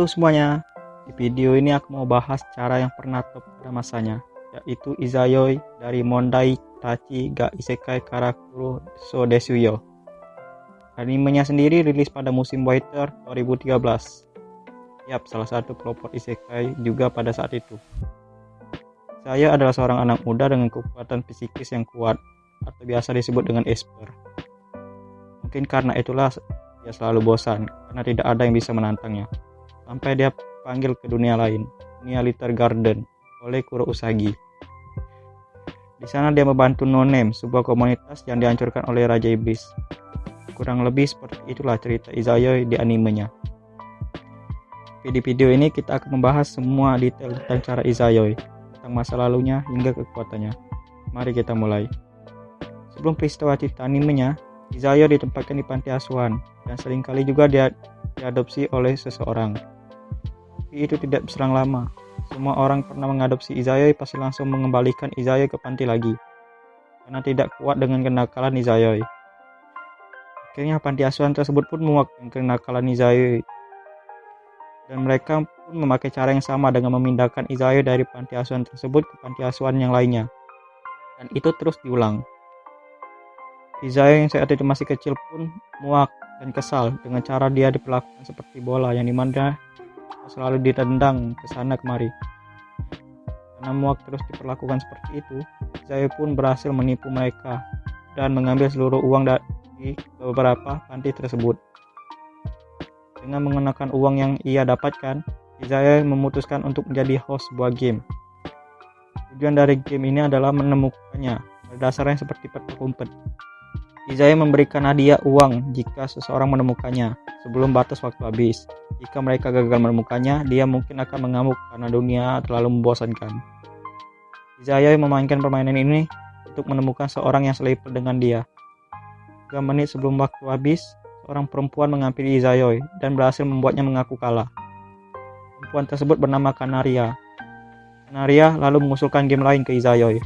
Halo semuanya, di video ini aku mau bahas cara yang pernah top pada masanya, yaitu Izayoi dari Mondai Tachi ga Isekai Karakuro So Desuyo. Animenya sendiri rilis pada musim Waiter 2013. Yap, salah satu pelopor Isekai juga pada saat itu. Saya adalah seorang anak muda dengan kekuatan psikis yang kuat, atau biasa disebut dengan Esper. Mungkin karena itulah dia selalu bosan, karena tidak ada yang bisa menantangnya. Sampai dia panggil ke dunia lain, dunia Litter Garden, oleh Kuro Usagi. Di sana dia membantu No Name, sebuah komunitas yang dihancurkan oleh Raja Iblis. Kurang lebih seperti itulah cerita Izayoi di animenya. Di video ini kita akan membahas semua detail tentang cara Izayoi, tentang masa lalunya hingga kekuatannya. Mari kita mulai. Sebelum peristiwa cerita animenya, Izayo ditempatkan di panti asuhan dan sering kali juga dia diadopsi oleh seseorang. Tapi itu tidak berselang lama. Semua orang pernah mengadopsi Izayoi pasti langsung mengembalikan Izayoi ke panti lagi. Karena tidak kuat dengan kenakalan Izayoi. Akhirnya panti asuhan tersebut pun muak dengan kenakalan Izayoi. Dan mereka pun memakai cara yang sama dengan memindahkan Izayoi dari panti asuhan tersebut ke panti asuhan yang lainnya. Dan itu terus diulang. Izaya yang saat itu masih kecil pun muak dan kesal dengan cara dia diperlakukan seperti bola yang di mana selalu ditendang ke sana kemari. Karena muak terus diperlakukan seperti itu, Izaya pun berhasil menipu mereka dan mengambil seluruh uang dari beberapa panti tersebut. Dengan mengenakan uang yang ia dapatkan, Izaya memutuskan untuk menjadi host sebuah game. Tujuan dari game ini adalah menemukannya, berdasarnya seperti peta umpet. Izaya memberikan hadiah uang jika seseorang menemukannya sebelum batas waktu habis. Jika mereka gagal menemukannya, dia mungkin akan mengamuk karena dunia terlalu membosankan. Izaya memainkan permainan ini untuk menemukan seorang yang selevel dengan dia. 3 menit sebelum waktu habis, seorang perempuan menghampiri Izayoi dan berhasil membuatnya mengaku kalah. Perempuan tersebut bernama Kanaria. Kanaria lalu mengusulkan game lain ke Izayoi.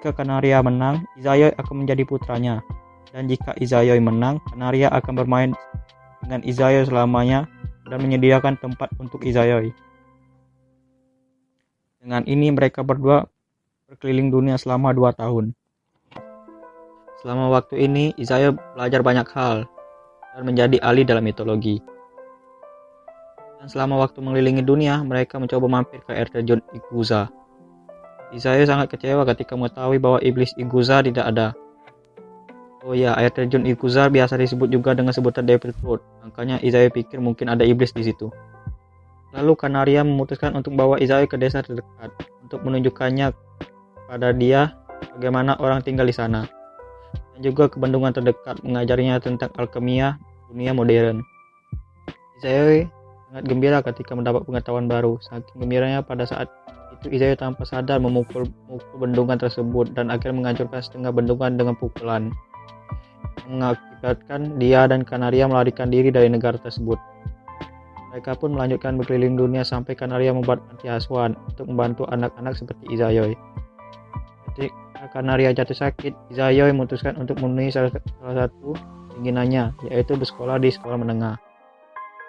Jika Kanaria menang, Izayoi akan menjadi putranya. Dan jika Izayoi menang, Kanaria akan bermain dengan Izayoi selamanya dan menyediakan tempat untuk Izayoi. Dengan ini mereka berdua berkeliling dunia selama dua tahun. Selama waktu ini, Izayoi belajar banyak hal dan menjadi ahli dalam mitologi. Dan selama waktu mengelilingi dunia, mereka mencoba mampir ke air terjun Iguza Isaiah sangat kecewa ketika mengetahui bahwa iblis Iguza tidak ada. Oh ya, air terjun Iguza biasa disebut juga dengan sebutan Devil Road. Makanya Isaiah pikir mungkin ada iblis di situ. Lalu Kanaria memutuskan untuk bawa Isaiah ke desa terdekat untuk menunjukkannya pada dia bagaimana orang tinggal di sana. Dan juga ke bendungan terdekat mengajarinya tentang alkemia dunia modern. Isaiah sangat gembira ketika mendapat pengetahuan baru. Saking gembiranya pada saat itu Izaya tanpa sadar memukul, memukul bendungan tersebut dan akhirnya menghancurkan setengah bendungan dengan pukulan mengakibatkan dia dan Kanaria melarikan diri dari negara tersebut. Mereka pun melanjutkan berkeliling dunia sampai Kanaria membuat panti asuhan untuk membantu anak-anak seperti Izayoi. Ketika Kanaria jatuh sakit, Izayoi memutuskan untuk memenuhi salah, salah satu keinginannya, yaitu bersekolah di sekolah menengah.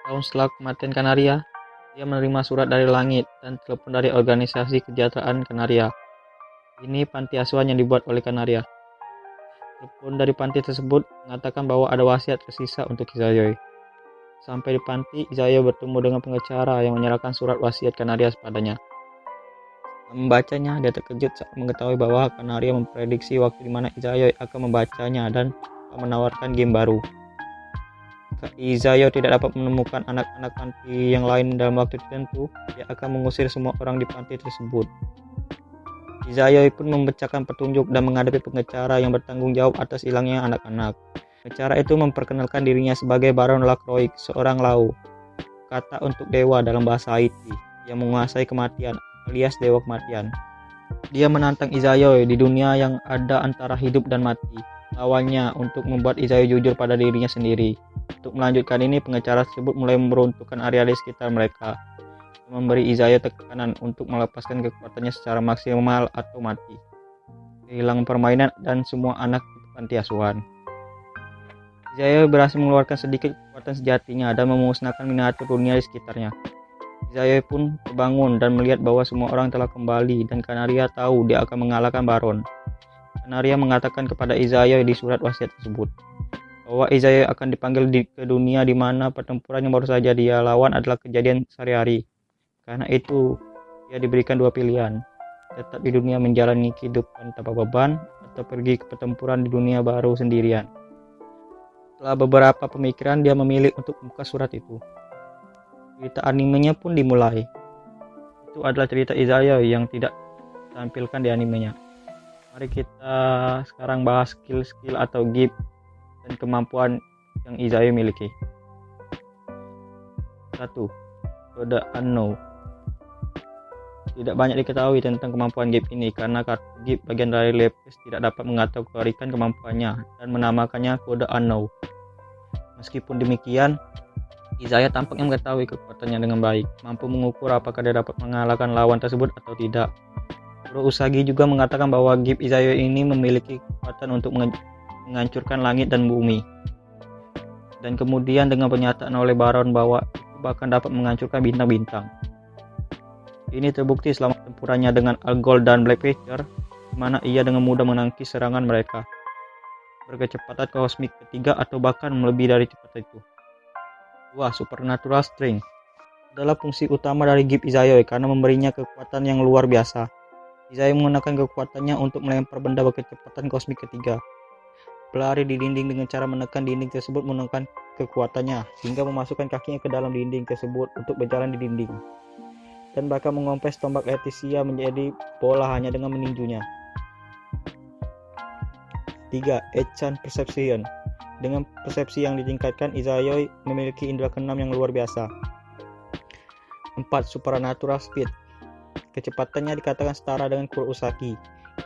Tahun setelah kematian Kanaria, dia menerima surat dari langit dan telepon dari organisasi kesejahteraan Kanaria. Ini panti asuhan yang dibuat oleh Kanaria. Telepon dari panti tersebut mengatakan bahwa ada wasiat tersisa untuk Izayoi. Sampai di panti, Izayoi bertemu dengan pengacara yang menyerahkan surat wasiat Kanaria padanya. Membacanya, dia terkejut saat mengetahui bahwa Kanaria memprediksi waktu di mana Izayoi akan membacanya dan menawarkan game baru. Izayo tidak dapat menemukan anak-anak panti yang lain dalam waktu tertentu, dia akan mengusir semua orang di panti tersebut. Izayo pun membacakan petunjuk dan menghadapi pengecara yang bertanggung jawab atas hilangnya anak-anak. Pengecara itu memperkenalkan dirinya sebagai Baron Lacroix, seorang lau, kata untuk dewa dalam bahasa Haiti, yang menguasai kematian, alias dewa kematian. Dia menantang Izayo di dunia yang ada antara hidup dan mati, lawannya untuk membuat Izayo jujur pada dirinya sendiri. Untuk melanjutkan ini, pengacara tersebut mulai meruntuhkan area di sekitar mereka, memberi Izayo tekanan untuk melepaskan kekuatannya secara maksimal atau mati. Kehilangan permainan dan semua anak di panti asuhan. Izayoi berhasil mengeluarkan sedikit kekuatan sejatinya dan memusnahkan miniatur dunia di sekitarnya. Izayoi pun terbangun dan melihat bahwa semua orang telah kembali dan Kanaria tahu dia akan mengalahkan Baron. Kanaria mengatakan kepada Izayoi di surat wasiat tersebut bahwa Izayoi akan dipanggil di, ke dunia di mana pertempuran yang baru saja dia lawan adalah kejadian sehari-hari. Karena itu, dia diberikan dua pilihan, tetap di dunia menjalani kehidupan tanpa beban atau pergi ke pertempuran di dunia baru sendirian. Setelah beberapa pemikiran, dia memilih untuk membuka surat itu. Cerita animenya pun dimulai. Itu adalah cerita Izaya yang tidak tampilkan di animenya. Mari kita sekarang bahas skill-skill atau gift dan kemampuan yang Izaya miliki. Satu, Kode Unknown. Tidak banyak diketahui tentang kemampuan Gip ini karena kartu Gip bagian dari lepis tidak dapat mengategorikan kemampuannya dan menamakannya kode Unknown. Meskipun demikian, Izaya tampaknya mengetahui kekuatannya dengan baik, mampu mengukur apakah dia dapat mengalahkan lawan tersebut atau tidak. Kuro Usagi juga mengatakan bahwa Gip Izaya ini memiliki kekuatan untuk menghancurkan langit dan bumi. Dan kemudian dengan pernyataan oleh Baron bahwa bahkan dapat menghancurkan bintang-bintang. Ini terbukti selama tempurannya dengan Algol dan Black Panther, di mana ia dengan mudah menangkis serangan mereka. Berkecepatan kosmik ketiga atau bahkan melebihi dari cepat itu. 2. Supernatural Strength adalah fungsi utama dari Gip Izayoi karena memberinya kekuatan yang luar biasa. Izayoi menggunakan kekuatannya untuk melempar benda berkecepatan kosmik ketiga. Pelari di dinding dengan cara menekan dinding tersebut menggunakan kekuatannya hingga memasukkan kakinya ke dalam dinding tersebut untuk berjalan di dinding. Dan bahkan mengompres tombak Leticia menjadi bola hanya dengan meninjunya. 3. Echan Perception dengan persepsi yang ditingkatkan, Izayoi memiliki indera keenam yang luar biasa. 4. Supernatural Speed Kecepatannya dikatakan setara dengan Kurosaki,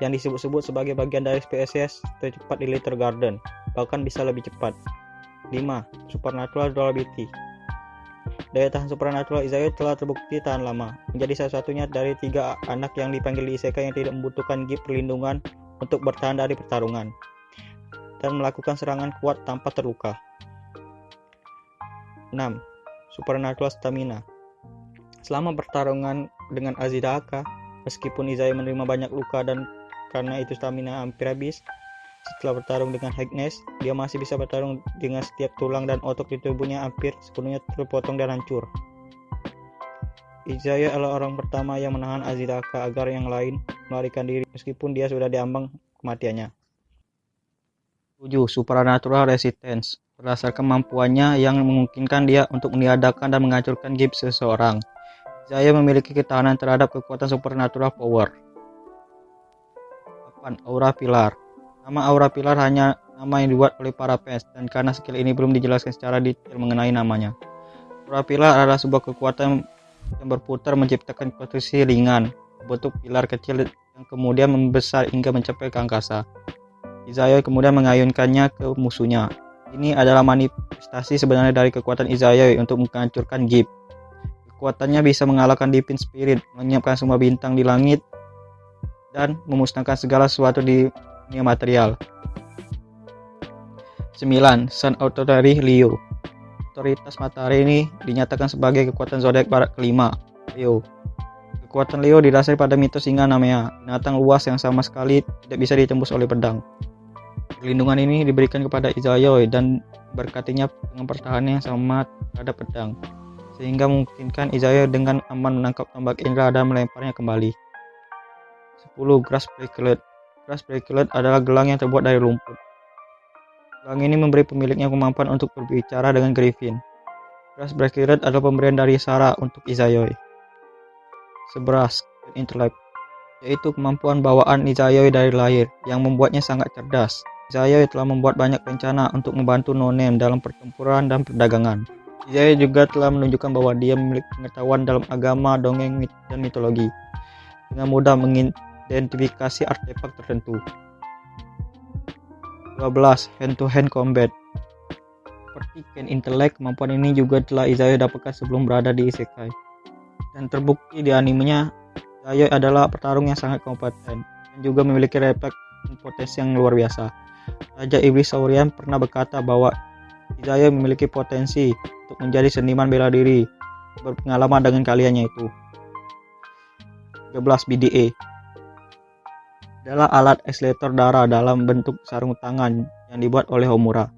yang disebut-sebut sebagai bagian dari spesies tercepat di Little Garden, bahkan bisa lebih cepat. 5. Supernatural Durability Daya tahan supernatural Izayoi telah terbukti tahan lama, menjadi salah satunya dari tiga anak yang dipanggil di isekai yang tidak membutuhkan gift perlindungan untuk bertahan dari pertarungan dan melakukan serangan kuat tanpa terluka. 6. Supernatural Stamina Selama pertarungan dengan Azidaka, meskipun Izaya menerima banyak luka dan karena itu stamina hampir habis, setelah bertarung dengan Hagnes, dia masih bisa bertarung dengan setiap tulang dan otot di tubuhnya hampir sepenuhnya terpotong dan hancur. Izaya adalah orang pertama yang menahan Azidaka agar yang lain melarikan diri meskipun dia sudah diambang kematiannya. 7. Supernatural Resistance berdasarkan kemampuannya yang memungkinkan dia untuk meniadakan dan menghancurkan gips seseorang. Zaya memiliki ketahanan terhadap kekuatan supernatural power. 8. Aura Pilar Nama Aura Pilar hanya nama yang dibuat oleh para fans dan karena skill ini belum dijelaskan secara detail mengenai namanya. Aura Pilar adalah sebuah kekuatan yang berputar menciptakan posisi ringan, bentuk pilar kecil yang kemudian membesar hingga mencapai ke angkasa. Izayoi kemudian mengayunkannya ke musuhnya. Ini adalah manifestasi sebenarnya dari kekuatan Izayoi untuk menghancurkan Gip. Kekuatannya bisa mengalahkan Divine Spirit, menyiapkan semua bintang di langit, dan memusnahkan segala sesuatu di dunia material. 9. Sun Authority Leo Otoritas matahari ini dinyatakan sebagai kekuatan zodiak barat kelima, Leo. Kekuatan Leo didasari pada mitos singa namanya, binatang luas yang sama sekali tidak bisa ditembus oleh pedang. Perlindungan ini diberikan kepada Izayoi dan berkatinya dengan pertahanan yang sama terhadap pedang, sehingga memungkinkan Izayoi dengan aman menangkap tombak Indra dan melemparnya kembali. 10. Grass Bracelet Grass Bracelet adalah gelang yang terbuat dari rumput. Gelang ini memberi pemiliknya kemampuan untuk berbicara dengan Griffin. Grass Bracelet adalah pemberian dari Sarah untuk Izayoi. 11. Intellect yaitu kemampuan bawaan Izayoi dari lahir yang membuatnya sangat cerdas. Izayoi telah membuat banyak rencana untuk membantu Nonem dalam pertempuran dan perdagangan. Izayoi juga telah menunjukkan bahwa dia memiliki pengetahuan dalam agama, dongeng, dan mitologi. Dengan mudah mengidentifikasi artefak tertentu. 12. Hand-to-hand combat Seperti Ken Intellect, kemampuan ini juga telah Izayoi dapatkan sebelum berada di Isekai. Dan terbukti di animenya, Izayoi adalah petarung yang sangat kompeten dan juga memiliki refleks potensi yang luar biasa. Raja Iblis Saurian pernah berkata bahwa Izaya memiliki potensi untuk menjadi seniman bela diri berpengalaman dengan kaliannya itu. 13 BDA adalah alat ekselerator darah dalam bentuk sarung tangan yang dibuat oleh Homura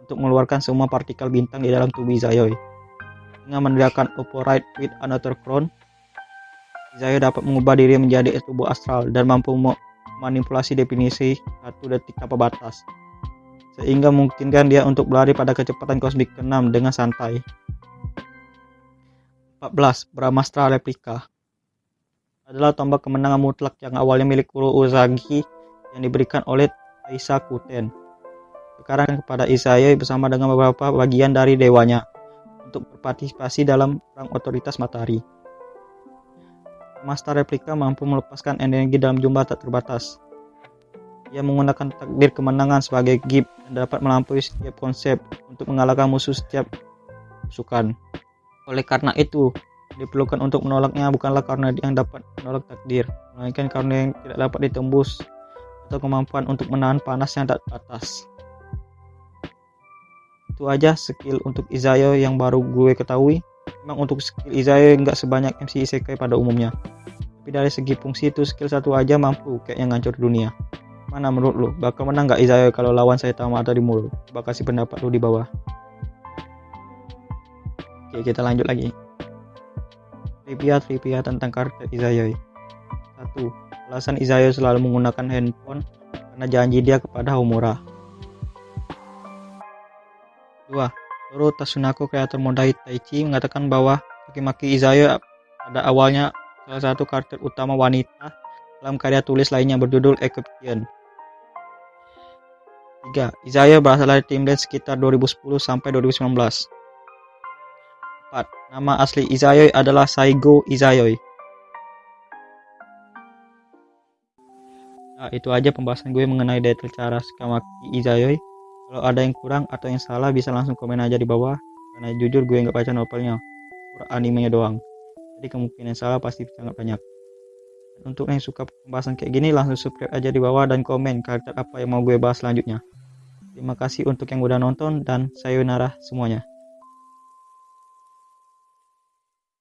untuk mengeluarkan semua partikel bintang di dalam tubuh Izayoi. Dengan menggunakan Operate with Another Crown, Izayoi dapat mengubah diri menjadi tubuh astral dan mampu memanipulasi definisi satu detik tanpa batas sehingga memungkinkan dia untuk berlari pada kecepatan kosmik ke-6 dengan santai. 14. Brahmastra Replika adalah tombak kemenangan mutlak yang awalnya milik Kuro Uzagi yang diberikan oleh Taisa Kuten. Sekarang kepada Isayoi bersama dengan beberapa bagian dari dewanya untuk berpartisipasi dalam perang otoritas matahari. Master replika mampu melepaskan energi dalam jumlah tak terbatas, ia menggunakan takdir kemenangan sebagai gift dan dapat melampaui setiap konsep untuk mengalahkan musuh setiap pasukan. Oleh karena itu, diperlukan untuk menolaknya bukanlah karena yang dapat menolak takdir, melainkan karena yang tidak dapat ditembus atau kemampuan untuk menahan panas yang tak batas. Itu aja skill untuk Izayo yang baru gue ketahui. Memang untuk skill Izayo nggak sebanyak MC Isekai pada umumnya. Tapi dari segi fungsi itu skill satu aja mampu kayak yang ngancur dunia. Mana menurut lu? Bakal menang gak Isaiah kalau lawan saya tahu atau di mulut? Coba kasih pendapat lu di bawah. Oke, kita lanjut lagi. Trivia-trivia tentang karakter Izayoi. 1. Alasan Izayoi selalu menggunakan handphone karena janji dia kepada Homura. 2. Toru Tasunako kreator Mondai Taichi mengatakan bahwa maki-maki Izayoi pada awalnya salah satu karakter utama wanita dalam karya tulis lainnya berjudul Egyptian. 3. Izaya berasal dari tim dance sekitar 2010 sampai 2019. 4. Nama asli Izayoi adalah Saigo Izayoi. Nah, itu aja pembahasan gue mengenai detail cara Skamaki Izayoi. Kalau ada yang kurang atau yang salah bisa langsung komen aja di bawah. Karena jujur gue nggak baca novelnya, animenya doang. Jadi kemungkinan salah pasti sangat banyak. Untuk yang suka pembahasan kayak gini langsung subscribe aja di bawah dan komen karakter apa yang mau gue bahas selanjutnya. Terima kasih untuk yang udah nonton dan sayonara semuanya.